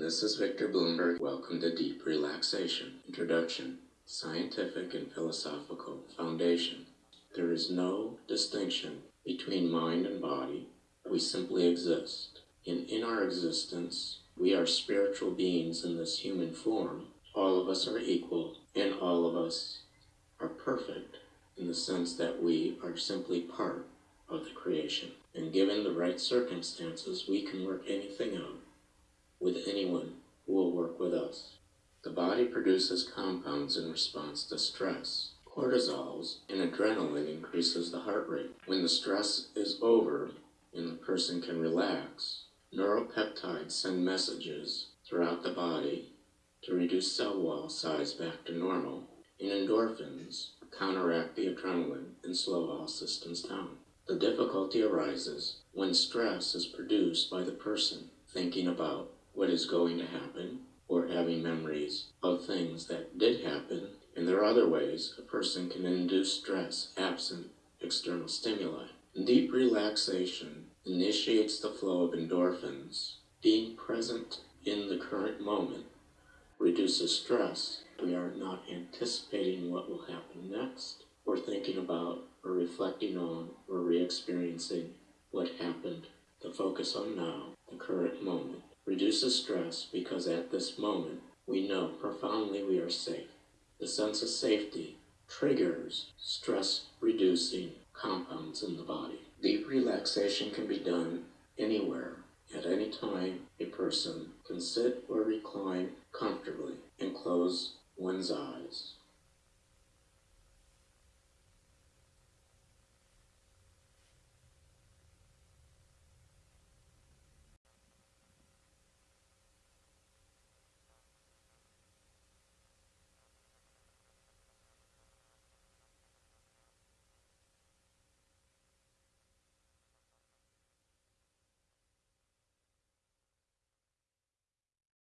This is Victor Bloomberg. Welcome to Deep Relaxation. Introduction Scientific and Philosophical Foundation. There is no distinction between mind and body. We simply exist. And in our existence, we are spiritual beings in this human form. All of us are equal, and all of us are perfect in the sense that we are simply part of the creation. And given the right circumstances, we can work anything out with anyone who will work with us. The body produces compounds in response to stress. Cortisols and adrenaline increases the heart rate. When the stress is over and the person can relax, neuropeptides send messages throughout the body to reduce cell wall size back to normal, and endorphins counteract the adrenaline and slow all systems down. The difficulty arises when stress is produced by the person thinking about what is going to happen or having memories of things that did happen. And there are other ways a person can induce stress absent external stimuli. Deep relaxation initiates the flow of endorphins. Being present in the current moment reduces stress. We are not anticipating what will happen next, or thinking about, or reflecting on, or re experiencing what happened. The focus on now, the current moment reduces stress because at this moment we know profoundly we are safe. The sense of safety triggers stress reducing compounds in the body. Deep relaxation can be done anywhere, at any time a person can sit or recline comfortably and close one's eyes.